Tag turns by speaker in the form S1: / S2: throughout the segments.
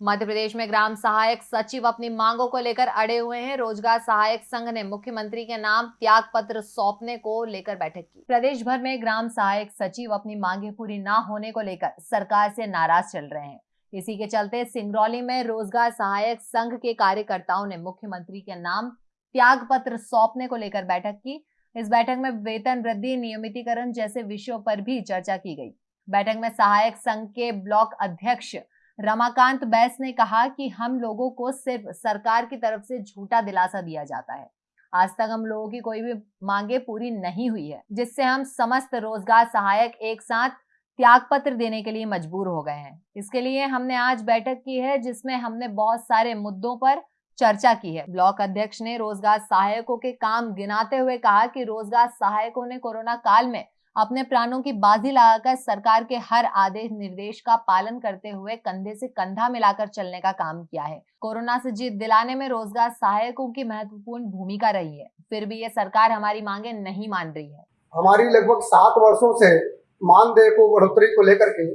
S1: मध्य प्रदेश में ग्राम सहायक सचिव अपनी मांगों को लेकर अड़े हुए हैं। रोज़गार सहायक संघ ने मुख्यमंत्री के नाम त्याग पत्र सौंपने को लेकर बैठक की। प्रदेश भर में ग्राम सहायक सचिव अपनी मांगे पूरी न होने को लेकर सरकार से नाराज़ चल रहे हैं। इसी के चलते सिंगरौली में रोज़गार सहायक संघ के कार्यकर्ताओं ने मुख्यमंत्री के नाम त्याग पत्र सौंपने को लेकर बैठक की। इस बैठक में वेतन वृद्धि, नियमितीकरण जैसे विषयों पर भी चर्चा की गई। बैठक में सहायक संघ के ब्लॉक अध्यक्ष रमाकांत बैस ने कहा कि हम लोगों को सिर्फ़ सरकार की तरफ़ से झूठा दिलासा दिया जाता है। आज तक हम लोगों की कोई भी मांगे पूरी नहीं हुई है, जिससे हम समस्त रोज़गार सहायक एक साथ त्याग पत्र देने के लिए मजबूर हो गए हैं। इसके लिए हमने आज बैठक की है, जिसमें हमने बहुत सारे मुद्दों पर चर्चा की है। ब्लॉक अध्यक्ष ने रोज़गार सहायकों के काम गिनाते हुए कहा कि रोज़गार सहायकों ने कोरोना काल में अपने प्राणों की बाजी लगाकर सरकार के हर आदेश निर्देश का पालन करते हुए कंधे से कंधा मिलाकर चलने का काम किया है। कोरोना से जीत दिलाने में रोज़गार सहायकों की महत्वपूर्ण भूमिका रही है। फिर भी ये सरकार हमारी मांगे नहीं मान रही है।
S2: हमारी लगभग सात वर्षों से मानदेय को, बढ़ोतरी को लेकर के,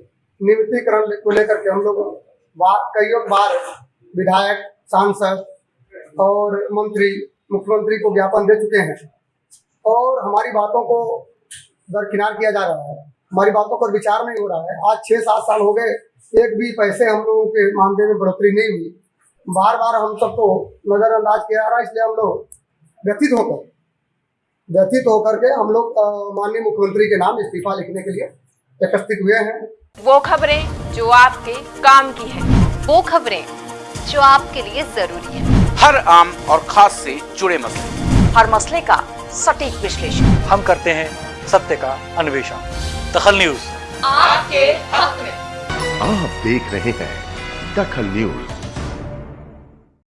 S2: नियमितीकरण को लेकर के हम लोग कई बार विधायक, सांसद और मंत्री, मुख्यमंत्री को ज्ञापन दे चुके हैं। और हमारी बातों को दरकिनार किया जा रहा है। हमारी बातों पर विचार नहीं हो रहा है। आज छः सात साल हो गए एक भी पैसे हम लोगों के मानदेय में बढ़ोतरी नहीं हुई। बार बार हम सबको नज़रअंदाज किया जा रहा है इसलिए हम लोग व्यथित होकर व्यथित होकर के हम लोग माननीय मुख्यमंत्री के नाम इस्तीफा लिखने के लिए एकत्रित हुए हैं।
S3: वो खबरें जो आपके काम की है वो खबरें जो आपके लिए ज़रूरी है।
S4: हर आम और खास से जुड़े मसले।
S3: हर मसले का सटीक विश्लेषण।
S5: हम करते हैं सत्य का अन्वेषण। दखल न्यूज़।
S3: आपके हक में।
S6: आप देख रहे हैं दखल न्यूज़।